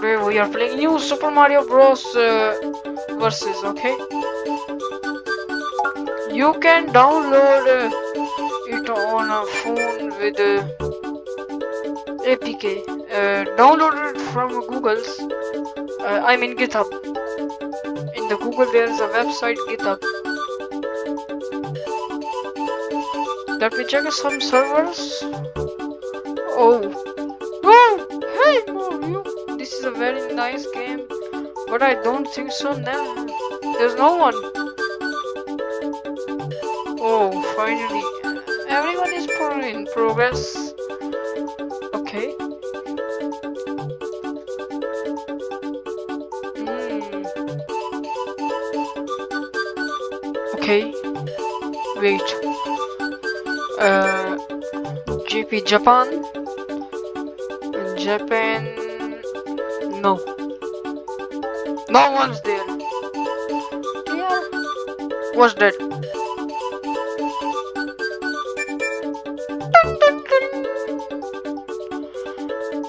we are playing new Super Mario Bros. Uh, versus, okay? You can download uh, it on a phone with uh, APK. Uh, download it from Google's, uh, I mean GitHub. In the Google there is a website GitHub. Let me check some servers. Oh. Oh! Hey Mario! Is a very nice game. But I don't think so now. There's no one. Oh, finally. Everyone is in progress. Okay. Hmm. Okay. Wait. Uh, GP Japan. Japan. No. No one's there. Yeah. What's that?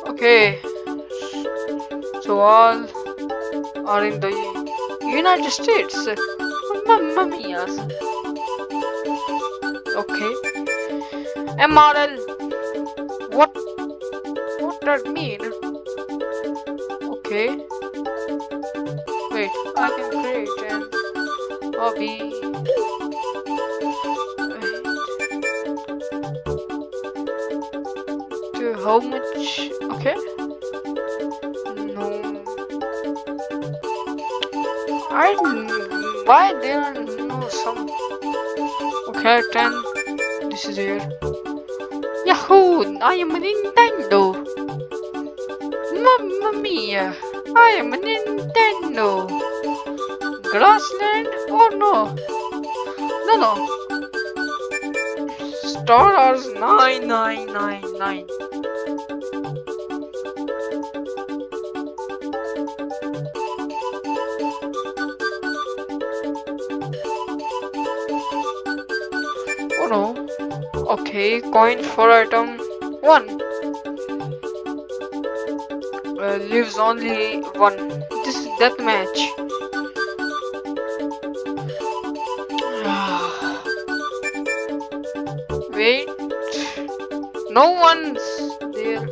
Okay. So all are in the United States. Mamma mia. Okay. MRL. What? What that mean? Okay. Wait, I can create an hobby. Wait. To how much? Okay. No. I why there are no some. Okay, ten. This is here. Yahoo! I am a Nintendo. Mamma mia! I am a Nintendo. Grassland? Oh no. No, no. Star Wars 9999. Oh no. Okay, coin for item 1. Uh, lives only one. This is deathmatch. Wait. No one's there.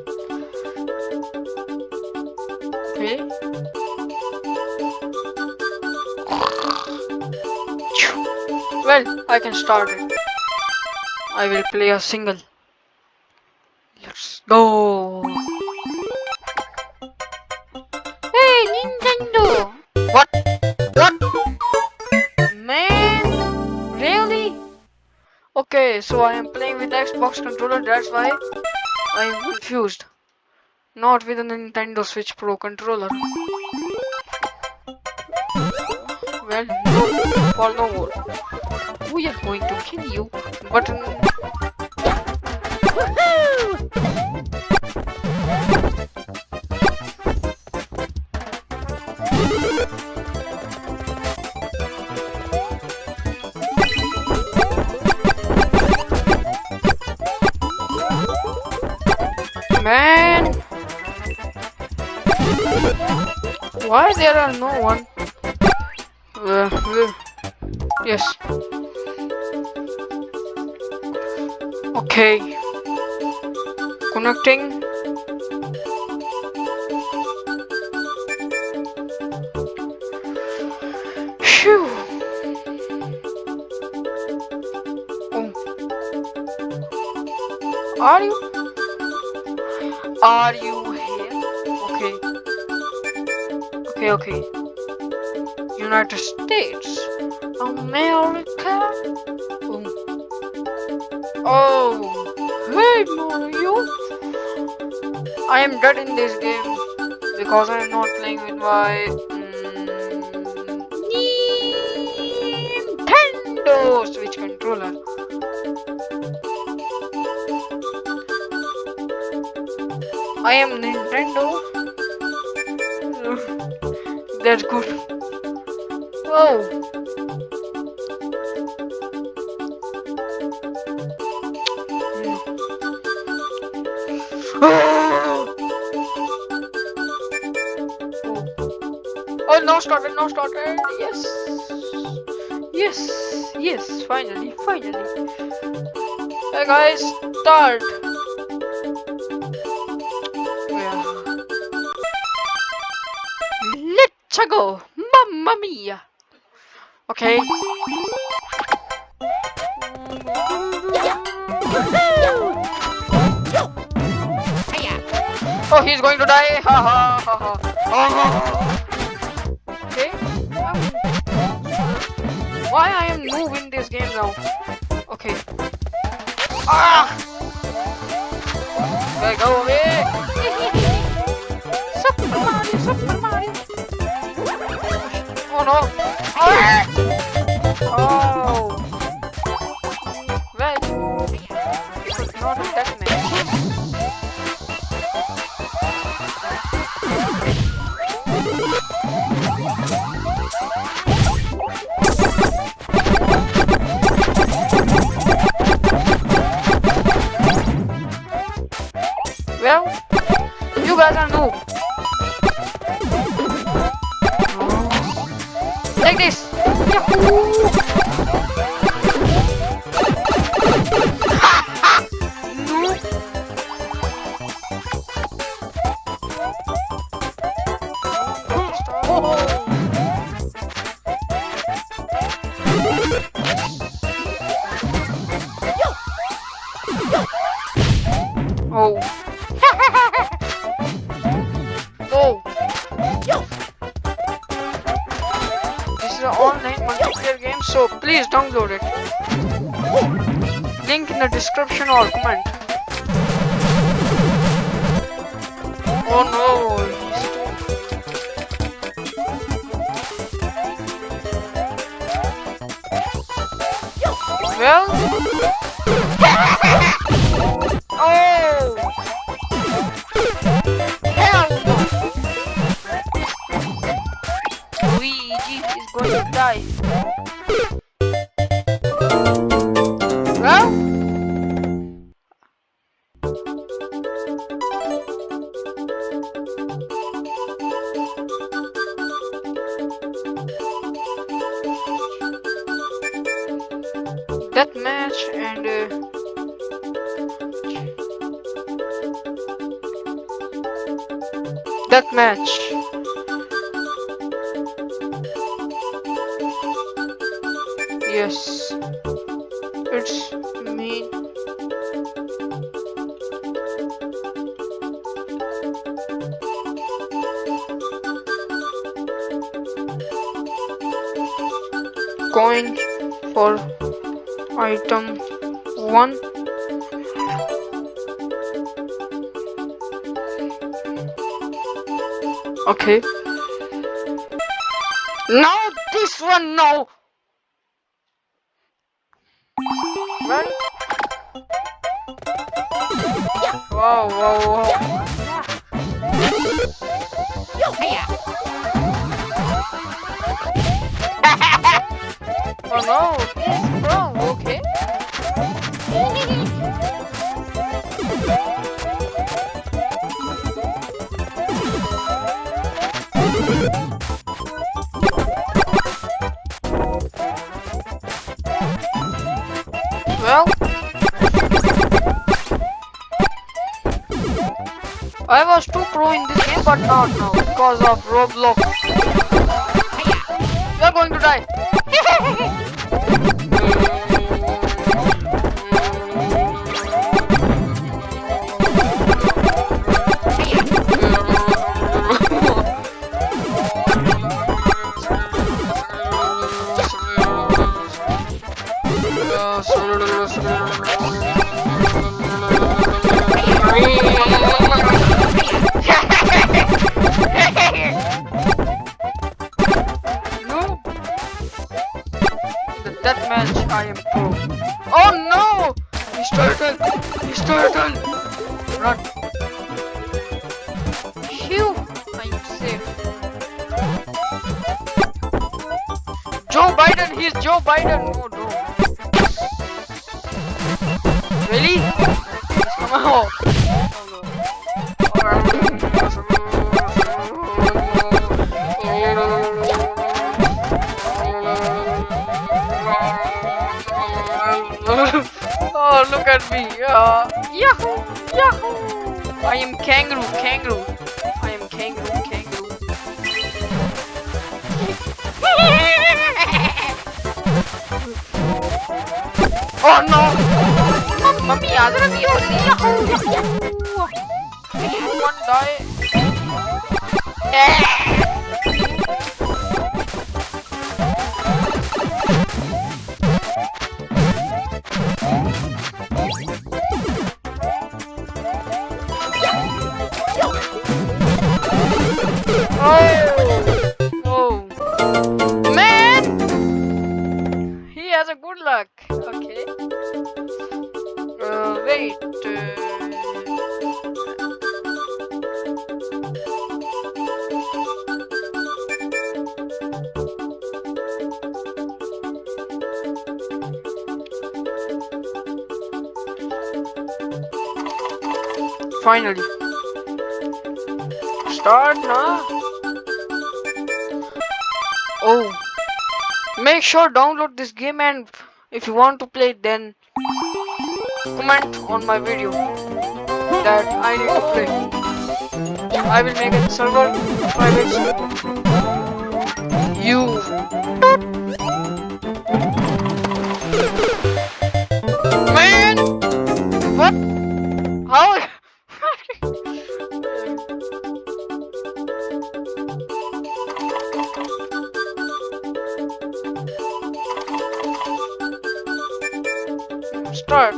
Okay. Well, I can start it. I will play a single. Let's go. Okay, so I am playing with Xbox controller, that's why I am confused. Not with a Nintendo Switch Pro controller. Well, no, for no more. We are going to kill you, but... Why there are no one? Uh, uh, yes. Okay. Connecting. Phew. Oh. Are you? Are you Okay, okay. United States. America. Oh. Oh. Hey Mario. I am dead in this game because I am not playing with my mm, Nintendo Switch controller. I am Nintendo. That's good. Oh. Oh, no started, no started. Yes. Yes, yes, finally, finally. Hey guys, start. Let's go, mamma mia. Okay. Oh, he's going to die. Ha ha ha ha. Okay. Why I am noob in this game now? Okay. Ah! Okay, go away. Oh the description or comment. Oh no. Well. oh. Hell no. Luigi is going to die. That match. Yes, it's me. Coin for item one. Okay. Now this one, no. Right? Wow, wow, wow. oh no, I was too pro in this game, but not now because of Roblox. You're going to die. I am pro. Oh no! He's turtle! He's turtle! Run! Phew! I am safe. Joe Biden! He's Joe Biden! Oh no! Really? Come at me. Uh, yahoo! Yahoo! I am kangaroo, kangaroo. I am kangaroo, kangaroo. oh no! Mamma mia, ravioli! Yahoo! Yahoo! One die. Finally. Start now. Oh. Make sure download this game and if you want to play then comment on my video that I need to play. I will make a server private. You Start.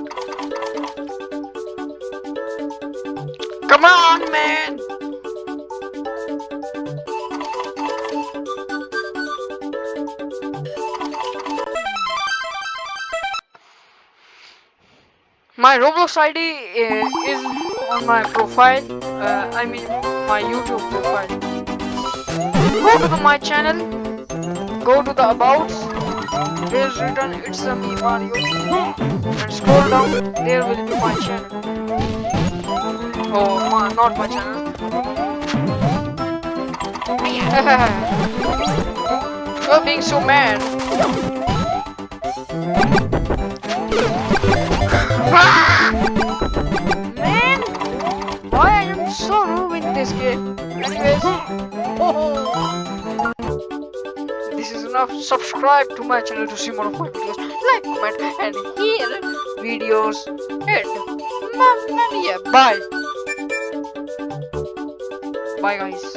Come on, man. My Roblox ID uh, is on my profile. Uh, I mean, my YouTube profile. Go to my channel. Go to the abouts. There's written it's a me Mario. And scroll down. There will be my channel. Oh, my, not my channel. You're being so mad. Man, why I am so rude in this game. Anyways, this oh. Enough. Subscribe to my channel to see more of my videos. Like, comment, and hear videos. And mia, bye. Bye, guys.